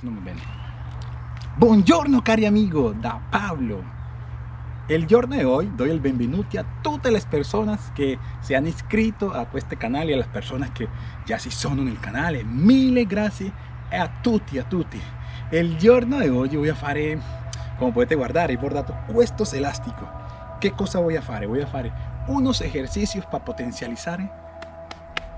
torno bene. Buongiorno cari amigo, da Pablo. El giorno de hoy doy el benvenuti a todas las personas que se han inscrito a este canal y a las personas que ya si sono nel canale. Mille grazie a tutti, a tutti. El giorno de hoy voy a fare, come potete guardare, bordato questo elastico. Che cosa voy a fare? Voy a fare unos ejercicios para potencializar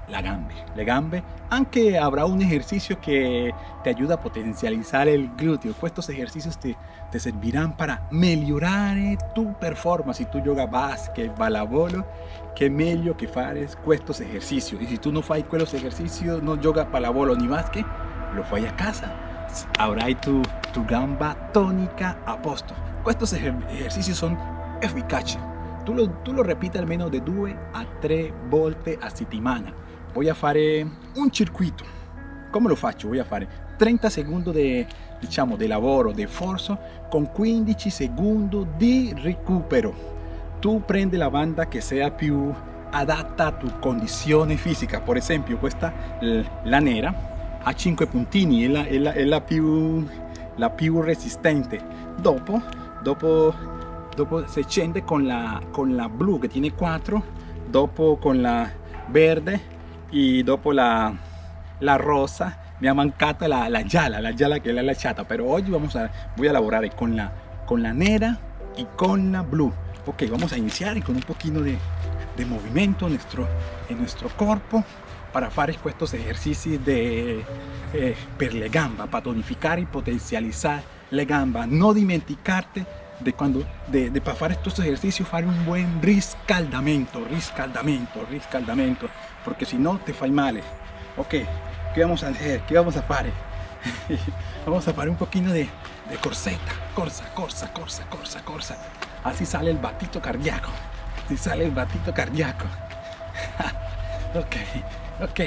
la gambe, le gambe, aunque habrá un ejercicio que te ayuda a potencializar el glúteo. Estos ejercicios te, te servirán para mejorar tu performance. Si tú yoga básquet, balabolo, que meglio que fares estos ejercicios. Y si tú no fai los ejercicios, no yoga palabolo ni básquet, lo fai a casa. Habrá tu, tu gamba tónica a posto. Estos ejercicios son eficaces. Tú lo, tú lo repites al menos de 2 a 3 volte a settimana voy a fare un circuito. Come lo faccio? voy a fare 30 secondi di diciamo di lavoro di forza con 15 secondi di recupero. Tu prendi la banda che sia più adatta a tu condizione fisica. Per esempio questa la nera ha 5 puntini è la, è la, la, più, la più resistente. Dopo dopo dopo si scende con la, con la blu che tiene 4 dopo con la verde y dopo la, la rosa me ha mancado la, la yala, la yala que es la chata, pero hoy vamos a, voy a elaborar con la, con la nera y con la blue. Ok, vamos a iniciar con un poquito de, de movimiento en nuestro, en nuestro cuerpo para hacer estos ejercicios de eh, le gamba, para tonificar y potencializar la gamba. No dimenticarte de cuando de, para hacer estos ejercicios hacer un buen riscaldamento, riscaldamento, riscaldamento, porque si no te fai male. Ok, ¿qué vamos a hacer? ¿Qué vamos a hacer? vamos a hacer un poquito de, de corseta, corsa, corsa, corsa, corsa, corsa. Así sale el batito cardíaco. Así sale el batito cardíaco. ok, ok.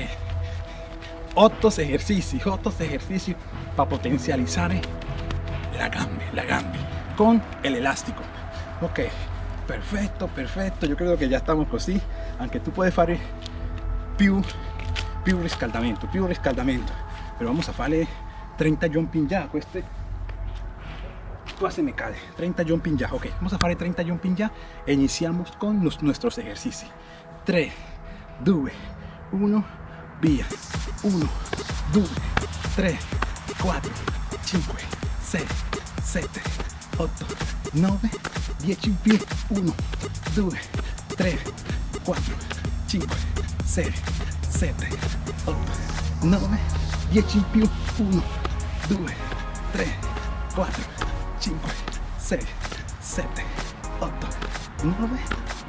Otros ejercicios, otros ejercicios para potencializar la gambe, la gambe con el elástico. Ok perfecto perfecto. Yo creo que ya estamos así aunque tú puedes hacer più più riscaldamento più riscaldamento pero vamos a hacer 30 jumping ya este se me cae 30 jumping ya ok vamos a hacer 30 jumping ya e iniciamos con nuestros ejercicios. 3 2 1 via 1 2 3 4 5 6 7 8, 9, 10 in più, 1, 2, 3, 4, 5, 6, 7, 8, 9, 10 in più, 1, 2, 3, 4, 5, 6, 7, 8, 9,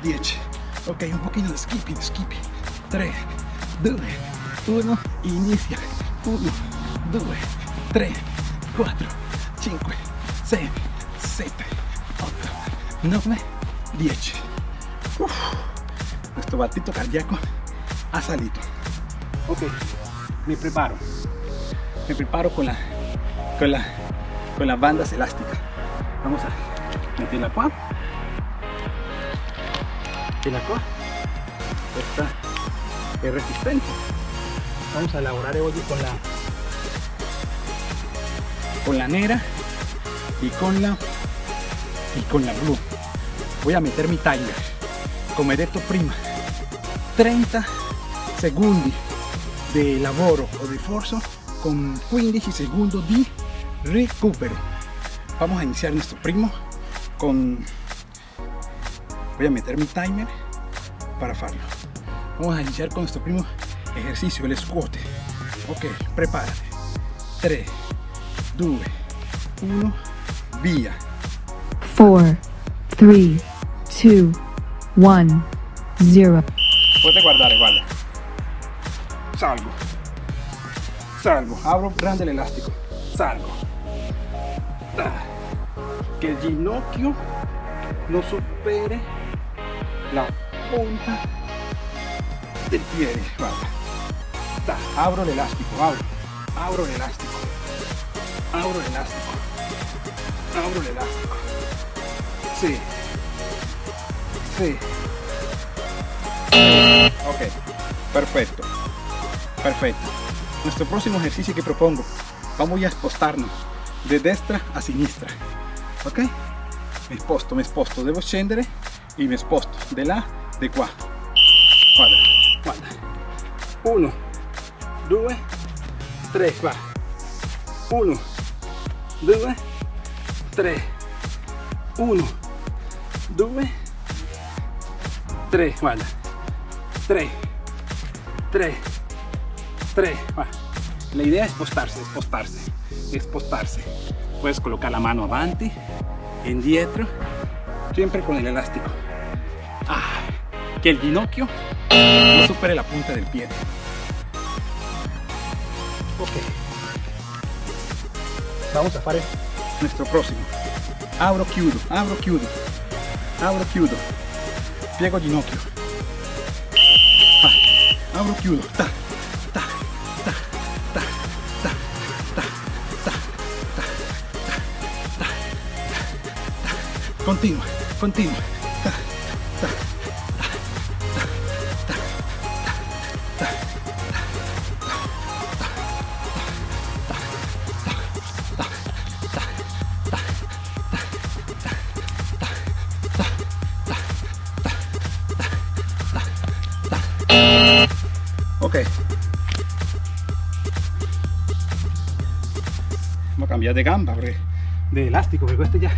10. Ok, un pochino di skipping, skipping. 3, 2, 1, inizia. 1, 2, 3, 4, 5, 6, 7, 8, 9, 10. nuestro batito cardíaco ha salido. Ok, me preparo. Me preparo con la, con la, con las bandas elásticas. Vamos a meterla acá. Meterla acá. Esta es resistente. Vamos a elaborar hoy con la con la nera y con la y con la blue voy a meter mi timer come detto prima. 30 segundos de lavoro o de forza con 15 segundos de recupero. Vamos a iniciar nuestro primo con voy a meter mi timer para hacerlo vamos a iniciar con nuestro primo ejercicio el squat. Ok prepárate. 3 2 1 via 4, 3, 2, 1, 0. Puedes guardar, vale. Salgo. Salgo. Abro grande el elástico. Salgo. Ah. Que el ginocchio no supere la punta del pie. Vale. Abro el elástico. Abro. Abro el elástico. Abro el elástico. Abro el elástico. Sí. Sí. Ok. Perfecto. Perfecto. Nuestro próximo ejercicio que propongo. Vamos a spostarnos de destra a sinistra ok. Mi sposto mi sposto devo scendere e mi sposto di là di qua guarda guarda 1 2 3 va. 1 2 3 1 2 3 guarda 3 3 3 va. la idea es spostarse spostarse spostarse puedes colocar la mano avanti indietro siempre con el elástico. Ah, que el ginocchio no supere la punta del pie. Ok. Vamos a fare nuestro próximo. Abro chiudo abro chiudo abro chiudo. Piego ginocchio. Ah, abro chiudo. Ta ta ta ta ta ta ta ta ta ta ta. Continua continua Ok. Vamos a cambiar de gamba, porque- de elástico, porque este ya.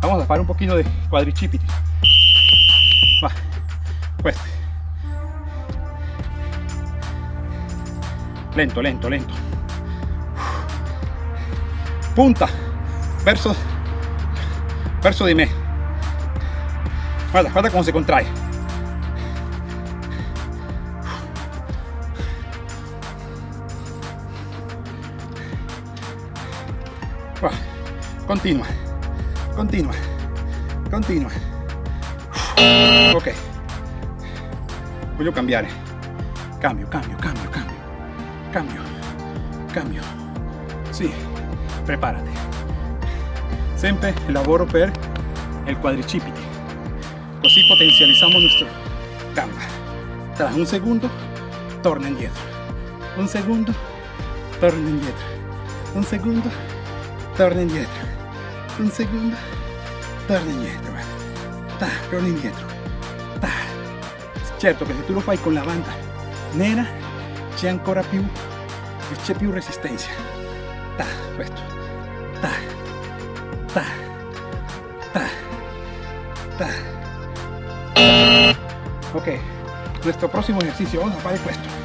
Vamos a fare un pochino de quadricipiti. Va, questo. Lento, lento, lento. Punta, verso, verso di me. Guarda, guarda come si contrae. Continua, continua, continua. Ok. Voglio cambiare. Cambio, cambio, cambio, cambio. Cambio, cambio. Sì, preparati. Sempre lavoro per il quadricipite. Così potenzializziamo nuestra gamba. Tras un segundo, torna indietro. Un segundo, torna indietro. Un segundo, torna indietro. Un segundo, torna indietro. Ta, torna indietro. Ta. Certo che se tu lo fai con la banda nera c'è ancora più c'è più resistenza. Ta, questo. Ta. Ta. Ta. Ta. Ok, nuestro próximo ejercicio, vamos a hacer esto.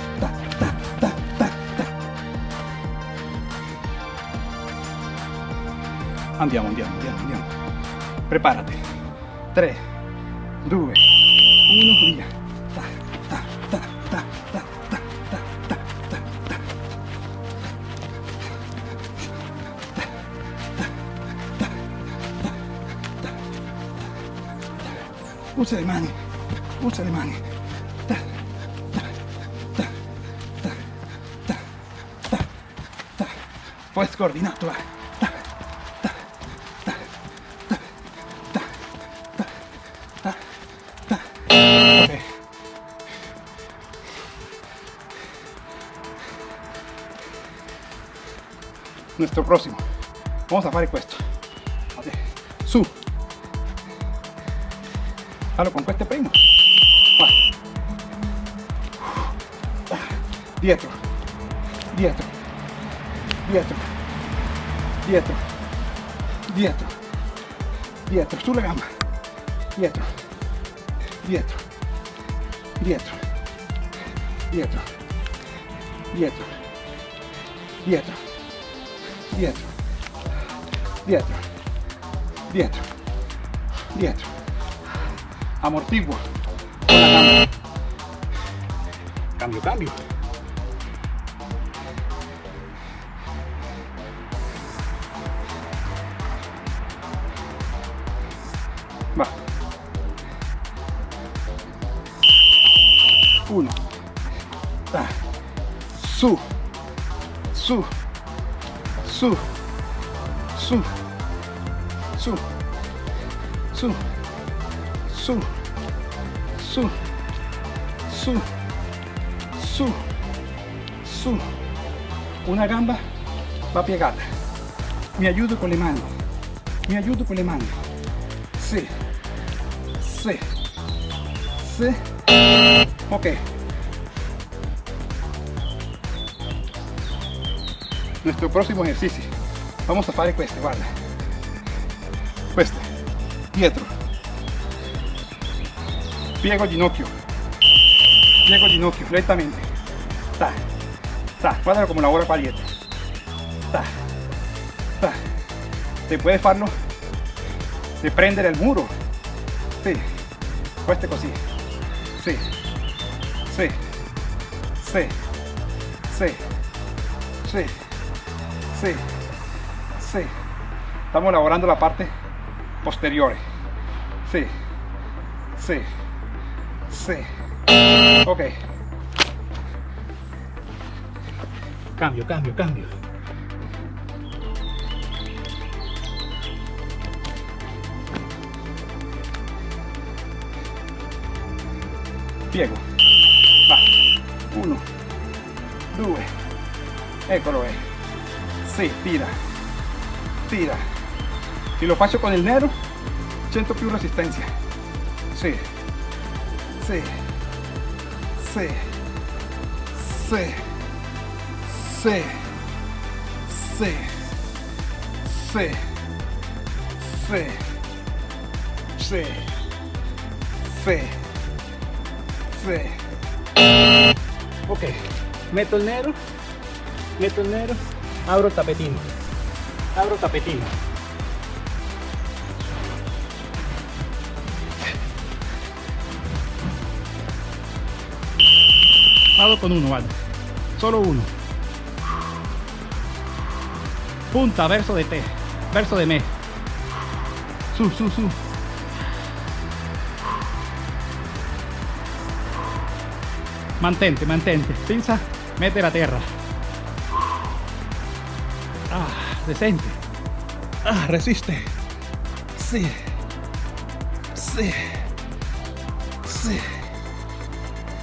Andiamo, andiamo, andiamo, andiamo. Prepárate. 3, 2, 1, via. Usa le mani, usa le mani. Ta, scordinato, va. Nuestro próximo. Vamos a fare questo. Ok. Su. Fallo con questo primo. Vai. Dietro. Dietro. Dietro. Dietro. Dietro. Dietro. Sulla gamba. Dietro. Dietro. Dietro. Dietro. Dietro. Dietro. Dietro. Dietro. Dietro. Dietro. Amortigua. Cambio, cambio. Va. Uno. Ta. Su. Su. Su. Su. Su. Su. Su. Su. Su. Su. su una gamba va piegata mi aiuto con le mani mi aiuto con le mani sì sì sì ok nuestro próximo ejercicio. Vamos a fare queste, guarda. Queste. Dietro. Piego ginocchio. Piego ginocchio, lentamente. Ta. Ta. Guárdalo como la hora qua dietro. Ta. Ta. Se puede farlo de prender el muro. Sí. Queste così. Sí. Sí. Sí. Sí. Sí sì sì estamos lavorando la parte posteriore sì sì sì ok. Cambio cambio cambio. Piego. Va. Uno. Due eccolo è sì tira tira se lo faccio con il nero sento più resistenza sì sì sì sì sì sì sì sì sì sì sì ok metto il nero metto il nero Abro tapetín. Abro tapetín. Abro con uno, vale. Solo uno. Punta, verso de T. Verso de me. Su su su. Mantente, mantente. Pinza, mete la tierra ah decente. Ah resiste. Sì sì sì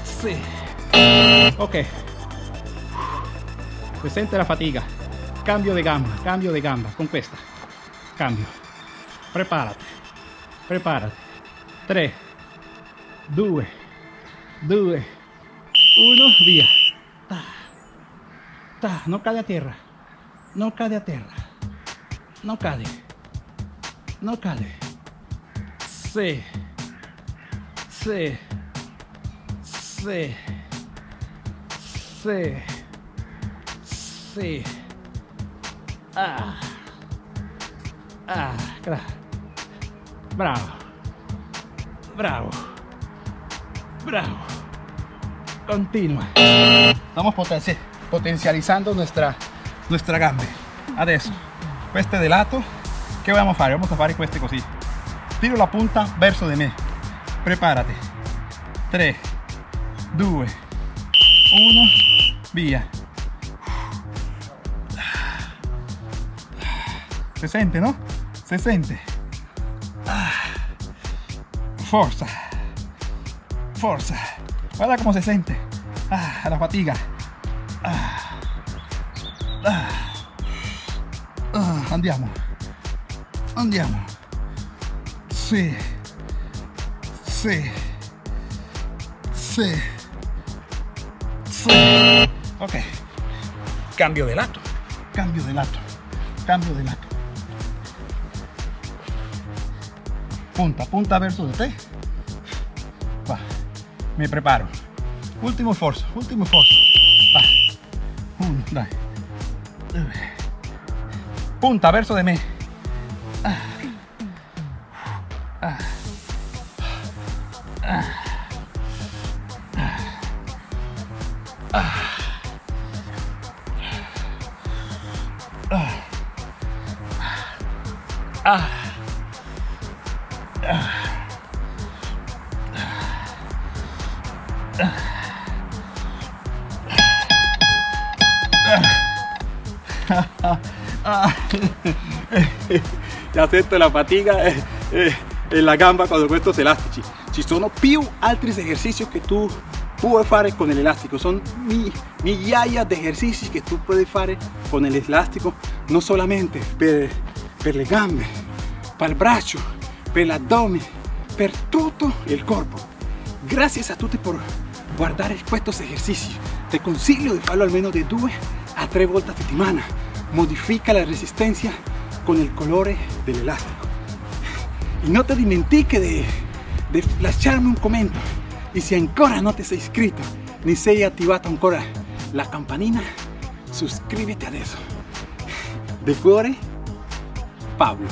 sì ok. Se sente la fatica cambio de gamba cambio de gamba con questa cambio. Preparati preparati 3 2 2 1 via ta, ta, non cade a terra no cade a terra. Não cade. Não cade. Se. Se. Se. Se. Se. Ah. Ah, Bravo. Bravo. Bravo. Continua. Estamos potencializando nuestra nuestra gambe adesso queste de lato che vogliamo fare vamos a fare queste così. Tiro la punta verso di me. Preparati 3 2 1 via. Se sente no? se sente forza. Forza. Guarda come si sente ah, la fatiga. Ah. Ah. Ah, andiamo. Andiamo. Sì. Sì. Sì. Sì. Ok. Cambio de lato. Cambio de lato. Cambio de lato. Punta punta verso de va. Mi preparo. Ultimo sforzo ultimo sforzo va. Uno dai. Punta verso de me Ah. ya sento la fatiga eh, eh, en la gamba quando questi elastici. Ci sono più altri esercizi che tu puoi fare con l'elastico, el sono migliaia di esercizi che tu puoi fare con l'elastico, el non solamente per, per le gambe, per il braccio, per l'addome, per tutto il corpo. Grazie a tutti per guardare questi esercizi. Te consiglio di farlo almeno di due a 3 volte a settimana. Modifica la resistencia con el colore del elástico. Y no te dimentiques de, lasciarmi un comentario. Y si ancora no te sei iscritto, ni sei attivato ancora la campanina, suscríbete adesso. De cuore, Pablo.